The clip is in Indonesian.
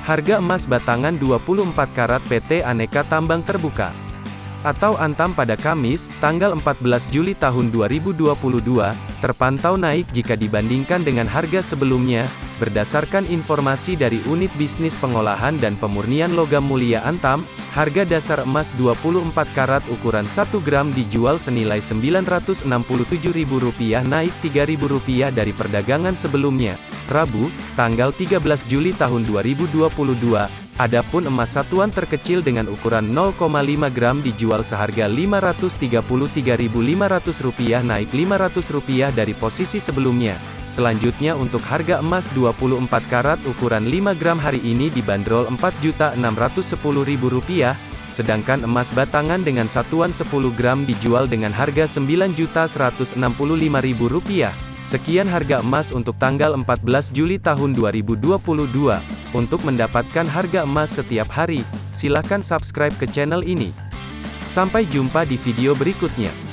Harga emas batangan 24 karat PT Aneka Tambang Terbuka atau Antam pada Kamis, tanggal 14 Juli tahun 2022, terpantau naik jika dibandingkan dengan harga sebelumnya, berdasarkan informasi dari Unit Bisnis Pengolahan dan Pemurnian Logam Mulia Antam, harga dasar emas 24 karat ukuran 1 gram dijual senilai Rp967.000 naik Rp3.000 dari perdagangan sebelumnya. Rabu, tanggal 13 Juli tahun 2022, Adapun emas satuan terkecil dengan ukuran 0,5 gram dijual seharga Rp533.500 naik Rp500 dari posisi sebelumnya. Selanjutnya untuk harga emas 24 karat ukuran 5 gram hari ini dibanderol Rp4.610.000, sedangkan emas batangan dengan satuan 10 gram dijual dengan harga Rp9.165.000. Sekian harga emas untuk tanggal 14 Juli tahun 2022. Untuk mendapatkan harga emas setiap hari, silakan subscribe ke channel ini. Sampai jumpa di video berikutnya.